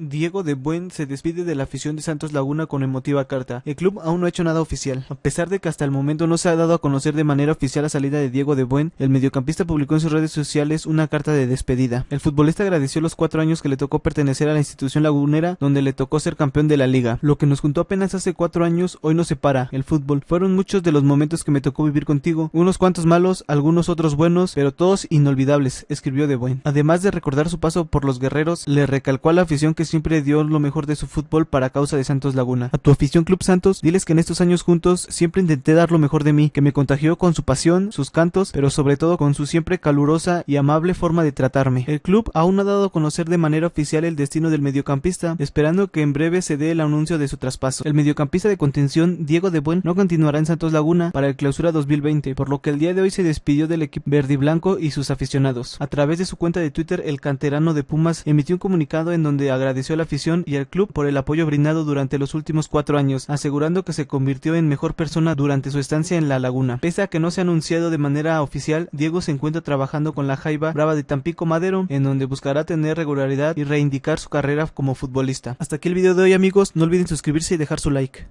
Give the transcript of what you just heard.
Diego de Buen se despide de la afición de Santos Laguna con emotiva carta. El club aún no ha hecho nada oficial. A pesar de que hasta el momento no se ha dado a conocer de manera oficial la salida de Diego de Buen, el mediocampista publicó en sus redes sociales una carta de despedida. El futbolista agradeció los cuatro años que le tocó pertenecer a la institución lagunera donde le tocó ser campeón de la liga. Lo que nos juntó apenas hace cuatro años hoy no separa, el fútbol. Fueron muchos de los momentos que me tocó vivir contigo, unos cuantos malos, algunos otros buenos, pero todos inolvidables, escribió de Buen. Además de recordar su paso por los guerreros, le recalcó a la afición que siempre dio lo mejor de su fútbol para causa de Santos Laguna. A tu afición Club Santos, diles que en estos años juntos siempre intenté dar lo mejor de mí, que me contagió con su pasión, sus cantos, pero sobre todo con su siempre calurosa y amable forma de tratarme. El club aún no ha dado a conocer de manera oficial el destino del mediocampista, esperando que en breve se dé el anuncio de su traspaso. El mediocampista de contención, Diego de Buen, no continuará en Santos Laguna para el clausura 2020, por lo que el día de hoy se despidió del equipo verde y blanco y sus aficionados. A través de su cuenta de Twitter, el canterano de Pumas emitió un comunicado en donde agradeció a la afición y al club por el apoyo brindado durante los últimos cuatro años, asegurando que se convirtió en mejor persona durante su estancia en la laguna. Pese a que no se ha anunciado de manera oficial, Diego se encuentra trabajando con la Jaiba Brava de Tampico Madero, en donde buscará tener regularidad y reivindicar su carrera como futbolista. Hasta aquí el video de hoy amigos, no olviden suscribirse y dejar su like.